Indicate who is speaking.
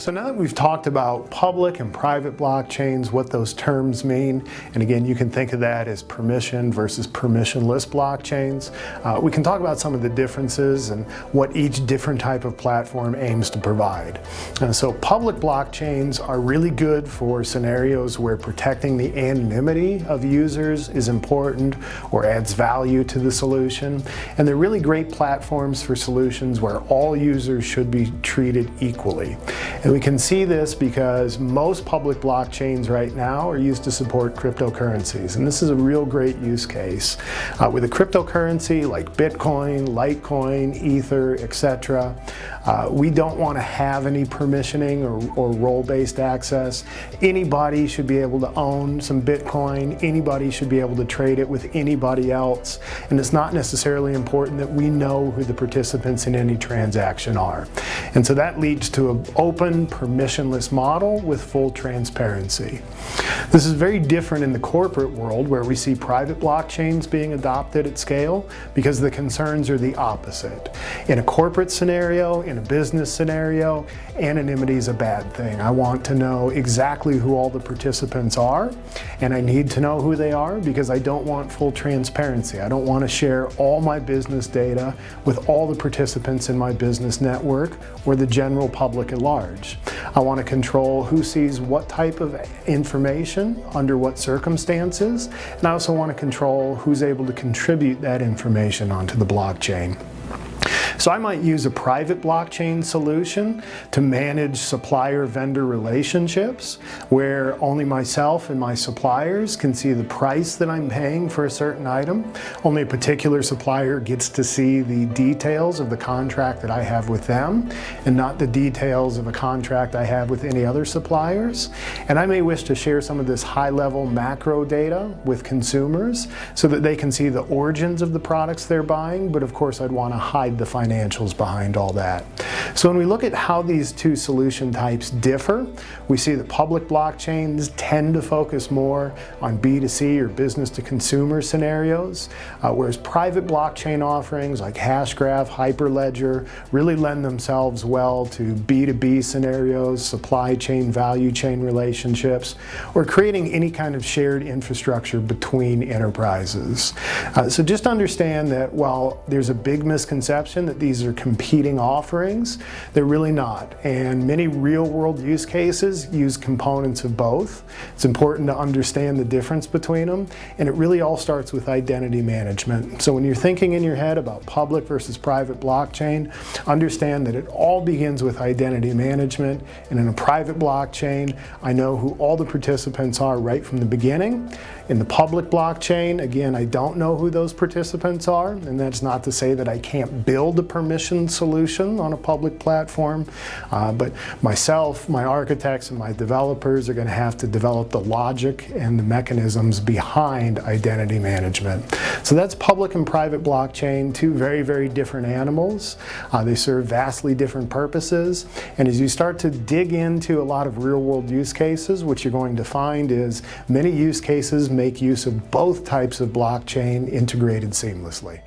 Speaker 1: So now that we've talked about public and private blockchains, what those terms mean, and again, you can think of that as permission versus permissionless blockchains, uh, we can talk about some of the differences and what each different type of platform aims to provide. And so public blockchains are really good for scenarios where protecting the anonymity of users is important or adds value to the solution. And they're really great platforms for solutions where all users should be treated equally. And and we can see this because most public blockchains right now are used to support cryptocurrencies. And this is a real great use case. Uh, with a cryptocurrency like Bitcoin, Litecoin, Ether, etc., uh, we don't want to have any permissioning or, or role-based access. Anybody should be able to own some Bitcoin. Anybody should be able to trade it with anybody else. And it's not necessarily important that we know who the participants in any transaction are. And so that leads to an open permissionless model with full transparency. This is very different in the corporate world where we see private blockchains being adopted at scale because the concerns are the opposite. In a corporate scenario, in a business scenario, anonymity is a bad thing. I want to know exactly who all the participants are and I need to know who they are because I don't want full transparency. I don't want to share all my business data with all the participants in my business network or the general public at large. I want to control who sees what type of information under what circumstances, and I also want to control who's able to contribute that information onto the blockchain. So I might use a private blockchain solution to manage supplier-vendor relationships where only myself and my suppliers can see the price that I'm paying for a certain item. Only a particular supplier gets to see the details of the contract that I have with them and not the details of a contract I have with any other suppliers. And I may wish to share some of this high-level macro data with consumers so that they can see the origins of the products they're buying, but of course I'd want to hide the financial financials behind all that. So when we look at how these two solution types differ, we see that public blockchains tend to focus more on B2C or business to consumer scenarios, uh, whereas private blockchain offerings like Hashgraph, Hyperledger really lend themselves well to B2B scenarios, supply chain, value chain relationships, or creating any kind of shared infrastructure between enterprises. Uh, so just understand that while there's a big misconception that these are competing offerings. They're really not. And many real world use cases use components of both. It's important to understand the difference between them. And it really all starts with identity management. So when you're thinking in your head about public versus private blockchain, understand that it all begins with identity management. And in a private blockchain, I know who all the participants are right from the beginning. In the public blockchain, again, I don't know who those participants are. And that's not to say that I can't build a permission solution on a public platform, uh, but myself, my architects, and my developers are going to have to develop the logic and the mechanisms behind identity management. So that's public and private blockchain, two very, very different animals. Uh, they serve vastly different purposes, and as you start to dig into a lot of real-world use cases, what you're going to find is many use cases make use of both types of blockchain integrated seamlessly.